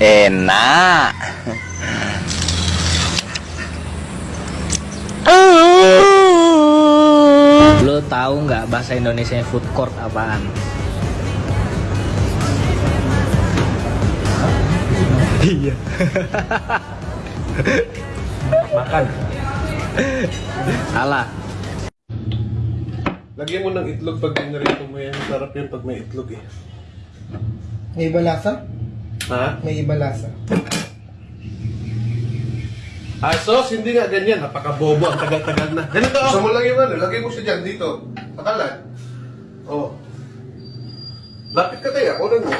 Enak. Lo tahu nggak bahasa Indonesia food court apaan? Iya. Makan. Salah. Lagyan mo ng itlog pag ginarito mo yan. Sarap yun pag may itlog eh. May iba lasa? Ha? May iba lasa. Ah, sos, hindi nga ganyan. Napakabobo. Ang tagal-tagal na. Ganito. Gusto mo lang yung ano. Lagay mo siya dyan dito. Pakalan. Oh. Lapit ka tayo. Kunan mo.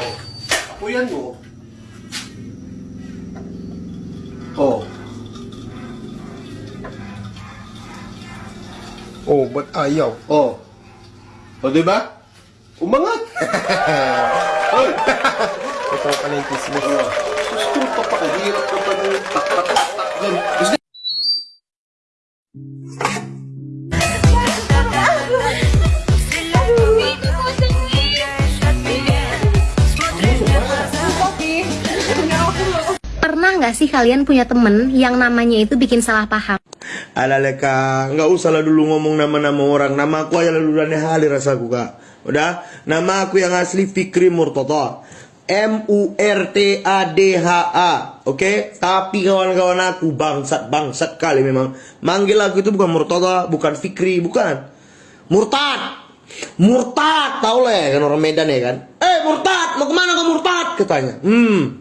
Apuyan mo. Oh. Oh, ba't ayaw? Oh. O, di ba? Umangat. Oy. Ito pala yung kismis. Gusto mo pa pakahirap ka pa ng tak-tak-tak yan. Gusto Pernah nggak sih kalian punya temen yang namanya itu bikin salah paham? Alala ka, nggak usah lah dulu ngomong nama-nama orang. Nama aku aja lalu dan hali rasaku kak. Udah, nama aku yang asli Fikri Murtada. M U R T A D H A. Oke? Tapi kawan-kawan aku bangsat bangsat kali memang. Manggil aku itu bukan Murtada, bukan Fikri, bukan. Murtad. Murtad, tau lah ya kan orang Medan ya kan. Eh Murtad, mau ke mana kau Murtad? Katanya. Hmm,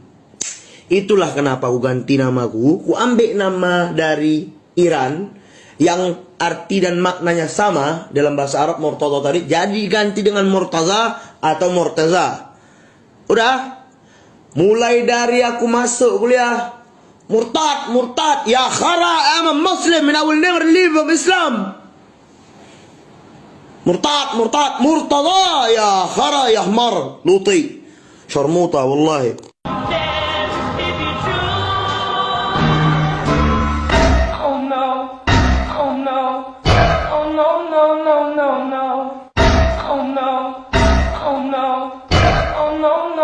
Itulah kenapa aku ganti namaku. Ku ambil nama dari Iran yang arti dan maknanya sama dalam bahasa Arab Murtaza tadi. Jadi ganti dengan Murtaza atau Murtaza. Udah. Mulai dari aku masuk kuliah. Murtad, murtad. Ya khara, I'm a Muslim and I will never leave of Islam. Murtad, murtad, murtaza. Ya khara, ya hmar. Luti. Syarmuta, wallahi.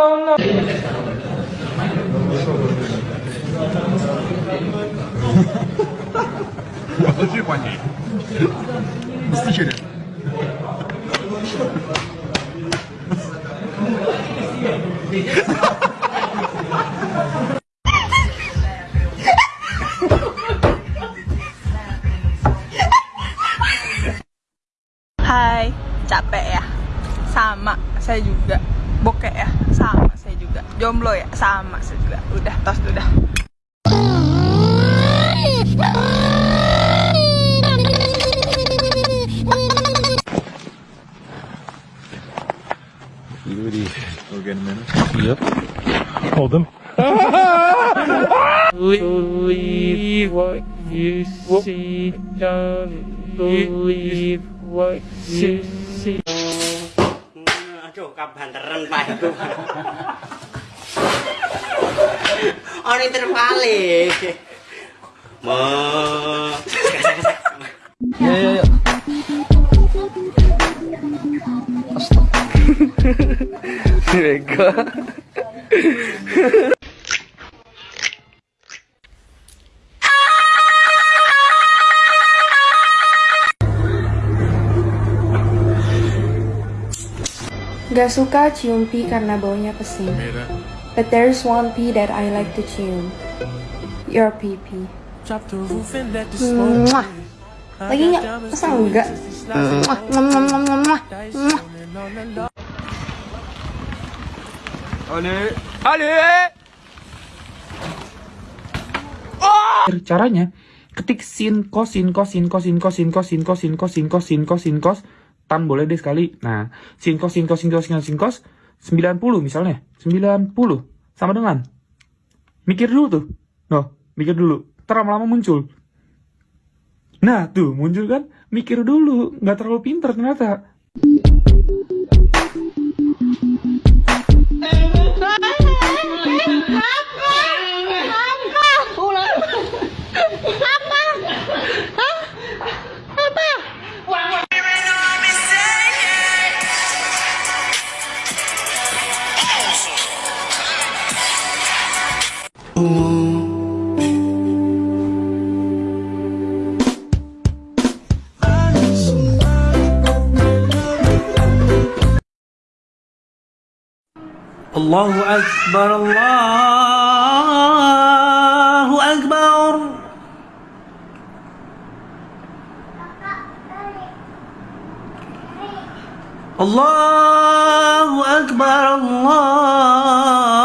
no, no. Положи по ней. Стихи. Ha ha ha! Bokek ya? Sama, saya juga. Jomblo ya? Sama, saya juga. Udah, tos udah. Believe what you see, don't believe what you see kabanteren Pak itu. Ono intervale. mau Ya ya ya. Astaga. Mereka. Gak suka cium pi karena baunya pesing. But there's one pee that I like to cium. Your pee pee. Mwah. Lagi nggak? Masa enggak? Mwah, mwah, mwah, mwah, mwah, mwah. Mwah. Caranya ketik sin kos sin kos sin kos sin kos sin kos sin tan boleh deh sekali. Nah, sin kos sin kos sin kos sin kos sin kos 90 misalnya. 90 sama dengan mikir dulu tuh. No, mikir dulu. Ntar lama-lama muncul. Nah, tuh muncul kan? Mikir dulu, nggak terlalu pinter ternyata. الله أكبر الله أكبر. الله أكبر الله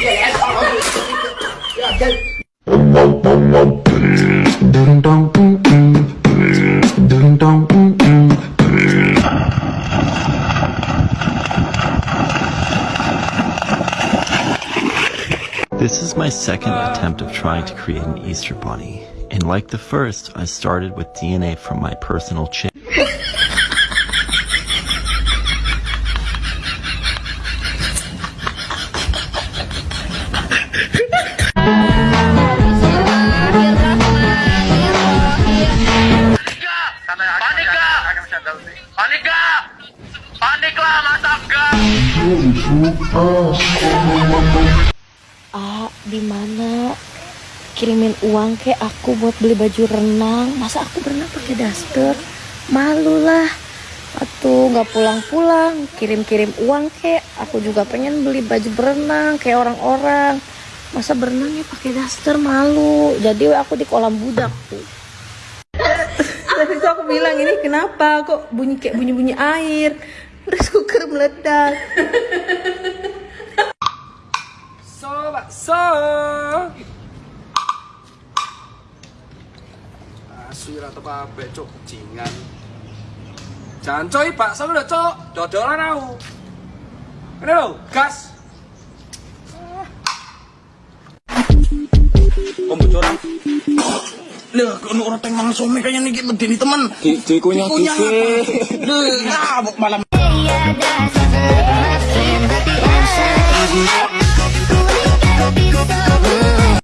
This is my second attempt of trying to create an Easter bunny. And like the first, I started with DNA from my personal chick. Ah, di mana? Kirimin uang ke aku buat beli baju renang. Masa aku berenang pakai daster? Malu lah. Atuh nggak pulang-pulang, kirim-kirim uang ke. Aku juga pengen beli baju berenang kayak orang-orang. Masa berenangnya pakai daster malu. Jadi aku di kolam budak tuh. Tuh aku bilang ini kenapa kok bunyi kayak bunyi-bunyi air. Terus kuker meledak. So, bakso. Asu apik, cuk, jingan. Jangan coy, bakso lho, cuk. Dodolan aku. Ini lho, gas. Om bocoran. Lah, kono ora teng mangan some kaya niki medeni temen. Di di kunyah dike. Lah, malam.